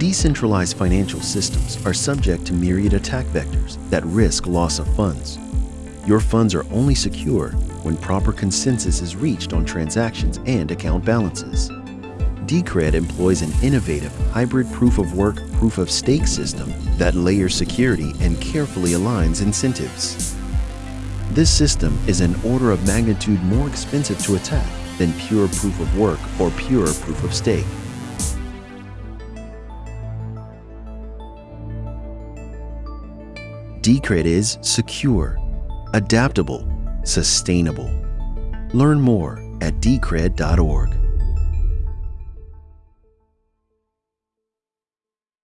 Decentralized financial systems are subject to myriad attack vectors that risk loss of funds. Your funds are only secure when proper consensus is reached on transactions and account balances. Decred employs an innovative hybrid proof-of-work, proof-of-stake system that layers security and carefully aligns incentives. This system is an order of magnitude more expensive to attack than pure proof-of-work or pure proof-of-stake. Decred is secure, adaptable, sustainable. Learn more at decred.org.